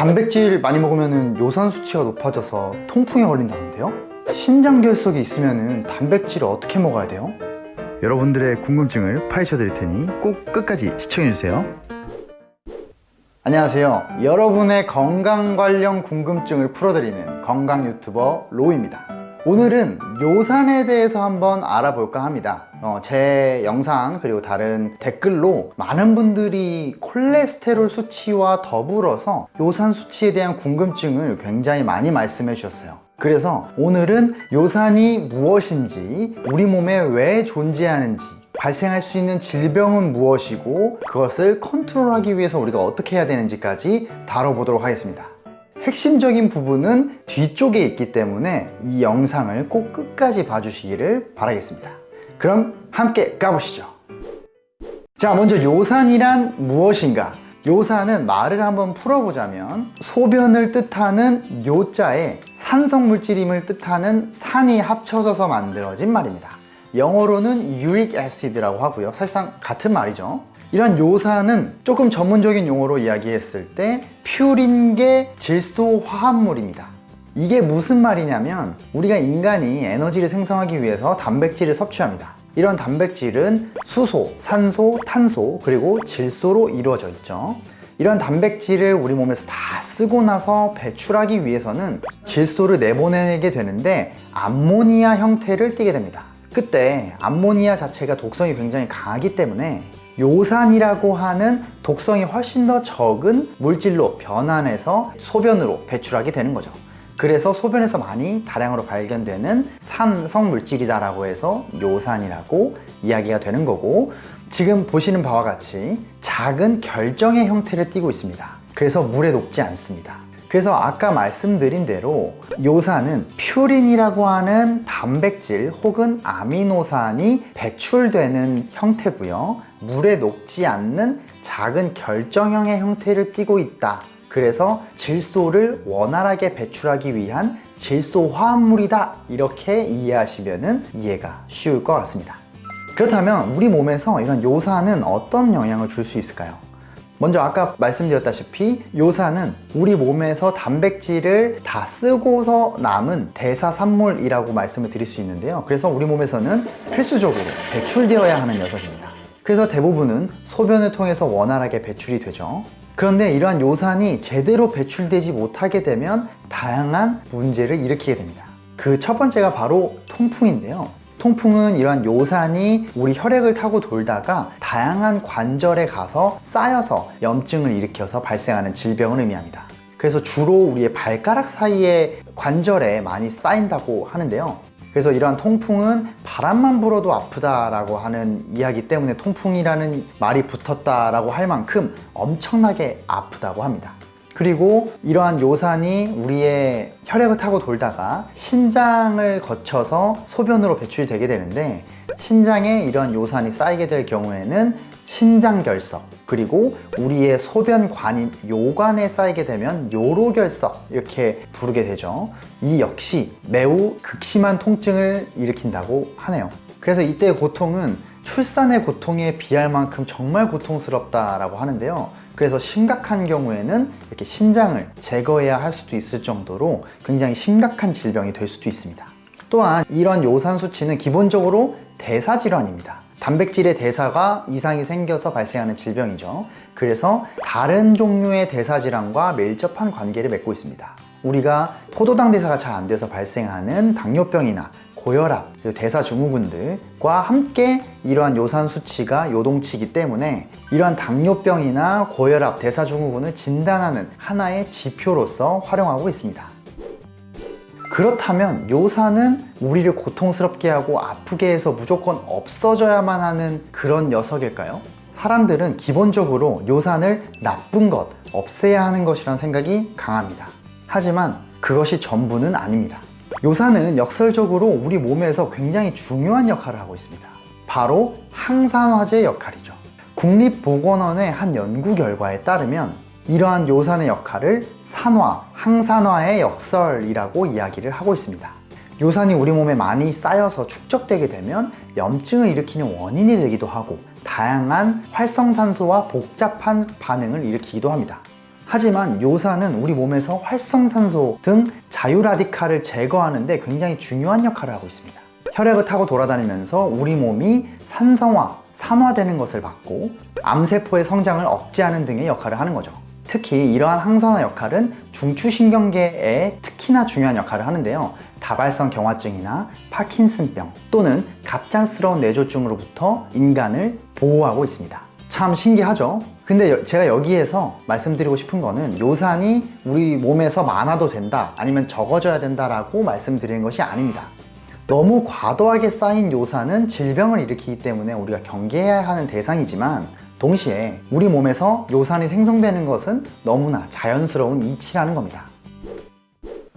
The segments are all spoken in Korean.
단백질 많이 먹으면 요산 수치가 높아져서 통풍에 걸린다는데요? 신장 결석이 있으면 단백질을 어떻게 먹어야 돼요? 여러분들의 궁금증을 파헤쳐 드릴 테니 꼭 끝까지 시청해 주세요. 안녕하세요. 여러분의 건강 관련 궁금증을 풀어드리는 건강 유튜버 로우입니다. 오늘은 요산에 대해서 한번 알아볼까 합니다. 어, 제 영상 그리고 다른 댓글로 많은 분들이 콜레스테롤 수치와 더불어서 요산 수치에 대한 궁금증을 굉장히 많이 말씀해 주셨어요. 그래서 오늘은 요산이 무엇인지, 우리 몸에 왜 존재하는지, 발생할 수 있는 질병은 무엇이고 그것을 컨트롤하기 위해서 우리가 어떻게 해야 되는지까지 다뤄보도록 하겠습니다. 핵심적인 부분은 뒤쪽에 있기 때문에 이 영상을 꼭 끝까지 봐주시기를 바라겠습니다. 그럼 함께 가보시죠. 자, 먼저 요산이란 무엇인가? 요산은 말을 한번 풀어보자면 소변을 뜻하는 요자에 산성 물질임을 뜻하는 산이 합쳐져서 만들어진 말입니다. 영어로는 유릭 애시드라고 하고요. 사실상 같은 말이죠. 이런 요산은 조금 전문적인 용어로 이야기했을 때 퓨린계 질소 화합물입니다. 이게 무슨 말이냐면 우리가 인간이 에너지를 생성하기 위해서 단백질을 섭취합니다. 이런 단백질은 수소, 산소, 탄소, 그리고 질소로 이루어져 있죠. 이런 단백질을 우리 몸에서 다 쓰고 나서 배출하기 위해서는 질소를 내보내게 되는데 암모니아 형태를 띠게 됩니다. 그때 암모니아 자체가 독성이 굉장히 강하기 때문에 요산이라고 하는 독성이 훨씬 더 적은 물질로 변환해서 소변으로 배출하게 되는 거죠. 그래서 소변에서 많이 다량으로 발견되는 산성 물질이다라고 해서 요산이라고 이야기가 되는 거고 지금 보시는 바와 같이 작은 결정의 형태를 띠고 있습니다. 그래서 물에 녹지 않습니다. 그래서 아까 말씀드린 대로 요산은 퓨린이라고 하는 단백질 혹은 아미노산이 배출되는 형태고요. 물에 녹지 않는 작은 결정형의 형태를 띠고 있다. 그래서 질소를 원활하게 배출하기 위한 질소 화합물이다. 이렇게 이해하시면 이해가 쉬울 것 같습니다. 그렇다면 우리 몸에서 이런 요산은 어떤 영향을 줄 수 있을까요? 먼저 아까 말씀드렸다시피 요산은 우리 몸에서 단백질을 다 쓰고서 남은 대사산물이라고 말씀을 드릴 수 있는데요. 그래서 우리 몸에서는 필수적으로 배출되어야 하는 녀석입니다. 그래서 대부분은 소변을 통해서 원활하게 배출이 되죠. 그런데 이러한 요산이 제대로 배출되지 못하게 되면 다양한 문제를 일으키게 됩니다. 그 첫 번째가 바로 통풍인데요. 통풍은 이러한 요산이 우리 혈액을 타고 돌다가 다양한 관절에 가서 쌓여서 염증을 일으켜서 발생하는 질병을 의미합니다. 그래서 주로 우리의 발가락 사이에 관절에 많이 쌓인다고 하는데요. 그래서 이러한 통풍은 바람만 불어도 아프다라고 하는 이야기 때문에 통풍이라는 말이 붙었다라고 할 만큼 엄청나게 아프다고 합니다. 그리고 이러한 요산이 우리의 혈액을 타고 돌다가 신장을 거쳐서 소변으로 배출이 되게 되는데 신장에 이러한 요산이 쌓이게 될 경우에는 신장결석 그리고 우리의 소변관인 요관에 쌓이게 되면 요로결석 이렇게 부르게 되죠 이 역시 매우 극심한 통증을 일으킨다고 하네요 그래서 이때의 고통은 출산의 고통에 비할 만큼 정말 고통스럽다라고 하는데요 그래서 심각한 경우에는 이렇게 신장을 제거해야 할 수도 있을 정도로 굉장히 심각한 질병이 될 수도 있습니다. 또한 이런 요산 수치는 기본적으로 대사질환입니다. 단백질의 대사가 이상이 생겨서 발생하는 질병이죠. 그래서 다른 종류의 대사질환과 밀접한 관계를 맺고 있습니다. 우리가 포도당 대사가 잘 안 돼서 발생하는 당뇨병이나 고혈압, 대사증후군들과 함께 이러한 요산 수치가 요동치기 때문에 이러한 당뇨병이나 고혈압, 대사증후군을 진단하는 하나의 지표로서 활용하고 있습니다. 그렇다면 요산은 우리를 고통스럽게 하고 아프게 해서 무조건 없어져야만 하는 그런 녀석일까요? 사람들은 기본적으로 요산을 나쁜 것, 없애야 하는 것이라는 생각이 강합니다. 하지만 그것이 전부는 아닙니다. 요산은 역설적으로 우리 몸에서 굉장히 중요한 역할을 하고 있습니다. 바로 항산화제 역할이죠. 국립보건원의 한 연구 결과에 따르면 이러한 요산의 역할을 산화, 항산화의 역설이라고 이야기를 하고 있습니다. 요산이 우리 몸에 많이 쌓여서 축적되게 되면 염증을 일으키는 원인이 되기도 하고 다양한 활성산소와 복잡한 반응을 일으키기도 합니다. 하지만 요산은 우리 몸에서 활성산소 등 자유라디칼을 제거하는 데 굉장히 중요한 역할을 하고 있습니다. 혈액을 타고 돌아다니면서 우리 몸이 산성화, 산화되는 것을 막고 암세포의 성장을 억제하는 등의 역할을 하는 거죠. 특히 이러한 항산화 역할은 중추신경계에 특히나 중요한 역할을 하는데요. 다발성 경화증이나 파킨슨병 또는 갑작스러운 뇌졸중으로부터 인간을 보호하고 있습니다. 참 신기하죠? 근데 여- 제가 여기에서 말씀드리고 싶은 거는 요산이 우리 몸에서 많아도 된다 아니면 적어져야 된다라고 말씀드리는 것이 아닙니다. 너무 과도하게 쌓인 요산은 질병을 일으키기 때문에 우리가 경계해야 하는 대상이지만 동시에 우리 몸에서 요산이 생성되는 것은 너무나 자연스러운 이치라는 겁니다.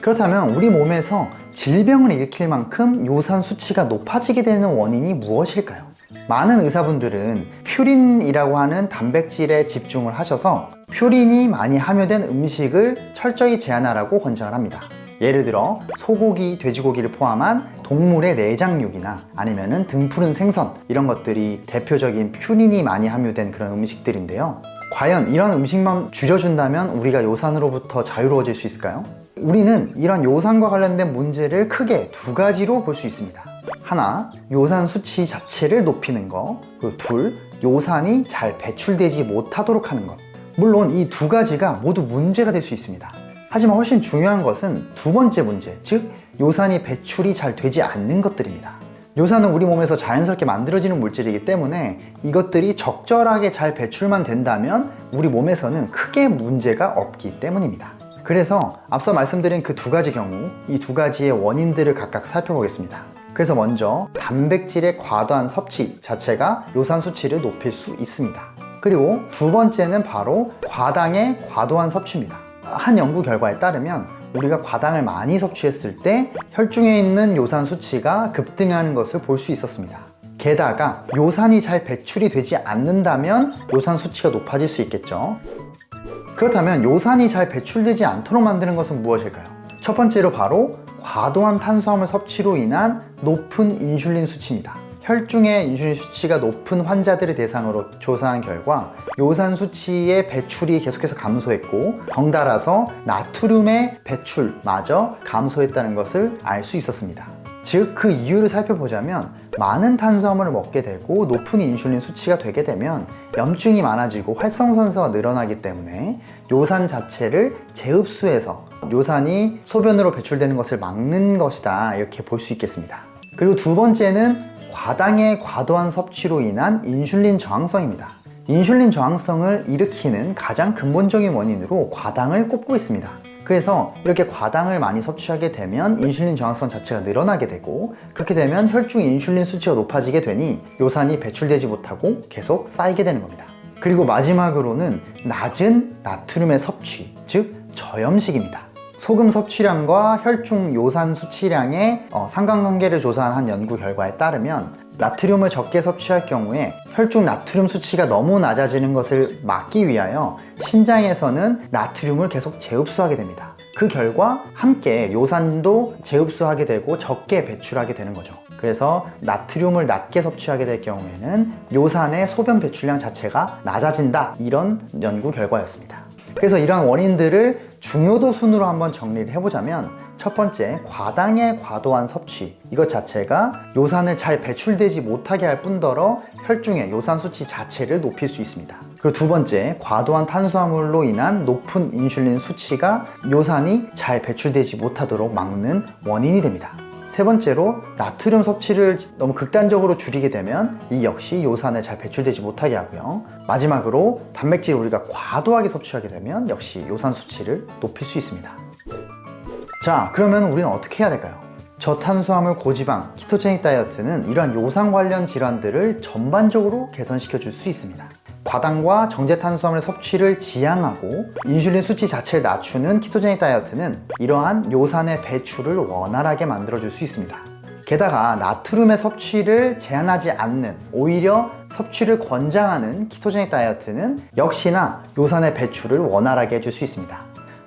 그렇다면 우리 몸에서 질병을 일으킬 만큼 요산 수치가 높아지게 되는 원인이 무엇일까요? 많은 의사분들은 퓨린이라고 하는 단백질에 집중을 하셔서 퓨린이 많이 함유된 음식을 철저히 제한하라고 권장을 합니다. 예를 들어 소고기, 돼지고기를 포함한 동물의 내장육이나 아니면 은 등푸른 생선 이런 것들이 대표적인 퓨린이 많이 함유된 그런 음식들인데요. 과연 이런 음식만 줄여준다면 우리가 요산으로부터 자유로워질 수 있을까요? 우리는 이런 요산과 관련된 문제를 크게 두 가지로 볼 수 있습니다. 하나, 요산 수치 자체를 높이는 것. 그리고 둘, 요산이 잘 배출되지 못하도록 하는 것. 물론 이 두 가지가 모두 문제가 될 수 있습니다. 하지만 훨씬 중요한 것은 두 번째 문제, 즉 요산이 배출이 잘 되지 않는 것들입니다. 요산은 우리 몸에서 자연스럽게 만들어지는 물질이기 때문에 이것들이 적절하게 잘 배출만 된다면 우리 몸에서는 크게 문제가 없기 때문입니다. 그래서 앞서 말씀드린 그 두 가지 경우, 이 두 가지의 원인들을 각각 살펴보겠습니다. 그래서 먼저 단백질의 과도한 섭취 자체가 요산 수치를 높일 수 있습니다. 그리고 두 번째는 바로 과당의 과도한 섭취입니다. 한 연구 결과에 따르면 우리가 과당을 많이 섭취했을 때 혈중에 있는 요산 수치가 급등하는 것을 볼 수 있었습니다. 게다가 요산이 잘 배출이 되지 않는다면 요산 수치가 높아질 수 있겠죠. 그렇다면 요산이 잘 배출되지 않도록 만드는 것은 무엇일까요? 첫 번째로 바로 과도한 탄수화물 섭취로 인한 높은 인슐린 수치입니다. 혈중의 인슐린 수치가 높은 환자들을 대상으로 조사한 결과 요산 수치의 배출이 계속해서 감소했고 덩달아서 나트륨의 배출마저 감소했다는 것을 알 수 있었습니다. 즉 그 이유를 살펴보자면 많은 탄수화물을 먹게 되고 높은 인슐린 수치가 되게 되면 염증이 많아지고 활성산소가 늘어나기 때문에 요산 자체를 재흡수해서 요산이 소변으로 배출되는 것을 막는 것이다 이렇게 볼 수 있겠습니다. 그리고 두 번째는 과당의 과도한 섭취로 인한 인슐린 저항성입니다. 인슐린 저항성을 일으키는 가장 근본적인 원인으로 과당을 꼽고 있습니다. 그래서 이렇게 과당을 많이 섭취하게 되면 인슐린 저항성 자체가 늘어나게 되고 그렇게 되면 혈중 인슐린 수치가 높아지게 되니 요산이 배출되지 못하고 계속 쌓이게 되는 겁니다. 그리고 마지막으로는 낮은 나트륨의 섭취, 즉 저염식입니다. 소금 섭취량과 혈중 요산 수치량의 어, 상관관계를 조사한 한 연구 결과에 따르면 나트륨을 적게 섭취할 경우에 혈중 나트륨 수치가 너무 낮아지는 것을 막기 위하여 신장에서는 나트륨을 계속 재흡수하게 됩니다. 그 결과 함께 요산도 재흡수하게 되고 적게 배출하게 되는 거죠. 그래서 나트륨을 낮게 섭취하게 될 경우에는 요산의 소변 배출량 자체가 낮아진다. 이런 연구 결과였습니다. 그래서 이러한 원인들을 중요도 순으로 한번 정리를 해보자면 첫 번째 과당의 과도한 섭취. 이것 자체가 요산을 잘 배출되지 못하게 할 뿐더러 혈중의 요산 수치 자체를 높일 수 있습니다. 그리고 두 번째 과도한 탄수화물로 인한 높은 인슐린 수치가 요산이 잘 배출되지 못하도록 막는 원인이 됩니다 세 번째로 나트륨 섭취를 너무 극단적으로 줄이게 되면 이 역시 요산을 잘 배출되지 못하게 하고요. 마지막으로 단백질을 우리가 과도하게 섭취하게 되면 역시 요산 수치를 높일 수 있습니다. 자, 그러면 우리는 어떻게 해야 될까요? 저탄수화물 고지방 키토제닉 다이어트는 이러한 요산 관련 질환들을 전반적으로 개선시켜 줄 수 있습니다. 과당과 정제 탄수화물 섭취를 지양하고 인슐린 수치 자체를 낮추는 키토제닉 다이어트는 이러한 요산의 배출을 원활하게 만들어 줄 수 있습니다. 게다가 나트륨의 섭취를 제한하지 않는 오히려 섭취를 권장하는 키토제닉 다이어트는 역시나 요산의 배출을 원활하게 해줄 수 있습니다.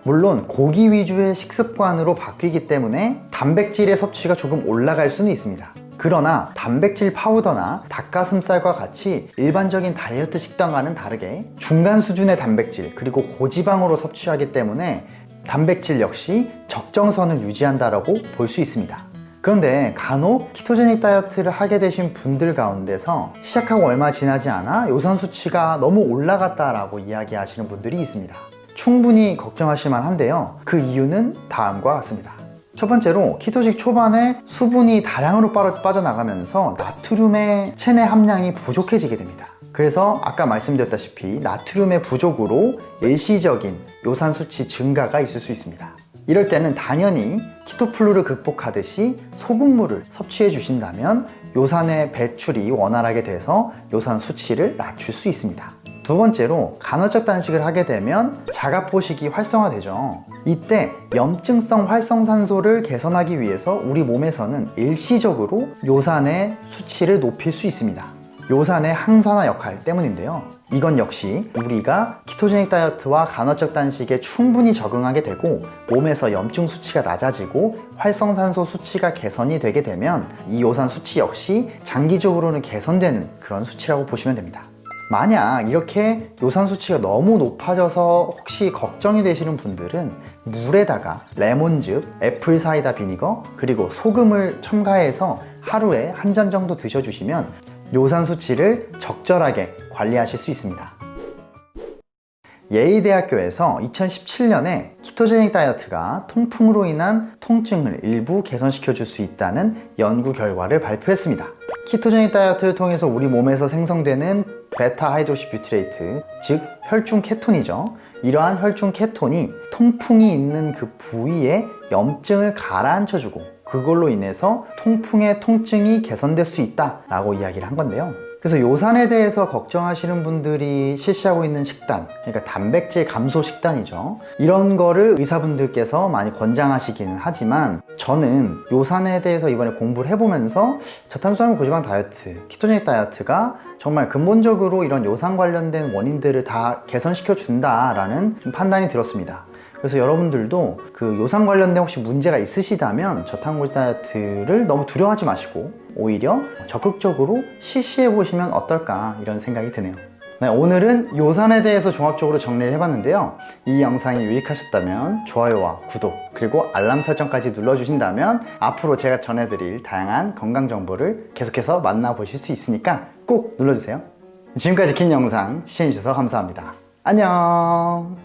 물론 고기 위주의 식습관으로 바뀌기 때문에 단백질의 섭취가 조금 올라갈 수는 있습니다. 그러나 단백질 파우더나 닭가슴살과 같이 일반적인 다이어트 식단과는 다르게 중간 수준의 단백질 그리고 고지방으로 섭취하기 때문에 단백질 역시 적정선을 유지한다라고 볼 수 있습니다. 그런데 간혹 키토제닉 다이어트를 하게 되신 분들 가운데서 시작하고 얼마 지나지 않아 요산 수치가 너무 올라갔다라고 이야기하시는 분들이 있습니다. 충분히 걱정하실 만한데요. 그 이유는 다음과 같습니다. 첫 번째로 키토식 초반에 수분이 다량으로 빠져- 빠져나가면서 나트륨의 체내 함량이 부족해지게 됩니다. 그래서 아까 말씀드렸다시피 나트륨의 부족으로 일시적인 요산 수치 증가가 있을 수 있습니다. 이럴 때는 당연히 키토플루를 극복하듯이 소금물을 섭취해 주신다면 요산의 배출이 원활하게 돼서 요산 수치를 낮출 수 있습니다. 두 번째로 간헐적 단식을 하게 되면 자가포식이 활성화되죠. 이때 염증성 활성산소를 개선하기 위해서 우리 몸에서는 일시적으로 요산의 수치를 높일 수 있습니다. 요산의 항산화 역할 때문인데요. 이건 역시 우리가 키토제닉 다이어트와 간헐적 단식에 충분히 적응하게 되고 몸에서 염증 수치가 낮아지고 활성산소 수치가 개선이 되게 되면 이 요산 수치 역시 장기적으로는 개선되는 그런 수치라고 보시면 됩니다. 만약 이렇게 요산 수치가 너무 높아져서 혹시 걱정이 되시는 분들은 물에다가 레몬즙, 애플 사이다 비니거, 그리고 소금을 첨가해서 하루에 한 잔 정도 드셔주시면 요산 수치를 적절하게 관리하실 수 있습니다. 예의대학교에서 2017년에 키토제닉 다이어트가 통풍으로 인한 통증을 일부 개선시켜 줄 수 있다는 연구 결과를 발표했습니다. ketogenic 다이어트를 통해서 우리 몸에서 생성되는 beta-hydroxybutyrate, 즉 혈중 케톤이죠. 이러한 혈중 케톤이 통풍이 있는 그 부위에 염증을 가라앉혀주고 그걸로 인해서 통풍의 통증이 개선될 수 있다 라고 이야기를 한 건데요. 그래서 요산에 대해서 걱정하시는 분들이 실시하고 있는 식단, 그러니까 단백질 감소 식단이죠. 이런 거를 의사분들께서 많이 권장하시기는 하지만 저는 요산에 대해서 이번에 공부를 해보면서 저탄수화물 고지방 다이어트, 키토제닉 다이어트가 정말 근본적으로 이런 요산 관련된 원인들을 다 개선시켜 준다라는 판단이 들었습니다. 그래서 여러분들도 그 요산 관련된 혹시 문제가 있으시다면 저탄고지 다이어트를 너무 두려워하지 마시고 오히려 적극적으로 실시해 보시면 어떨까 이런 생각이 드네요. 네, 오늘은 요산에 대해서 종합적으로 정리를 해봤는데요. 이 영상이 유익하셨다면 좋아요와 구독 그리고 알람 설정까지 눌러주신다면 앞으로 제가 전해드릴 다양한 건강 정보를 계속해서 만나보실 수 있으니까 꼭 눌러주세요. 지금까지 긴 영상 시청해주셔서 감사합니다. 안녕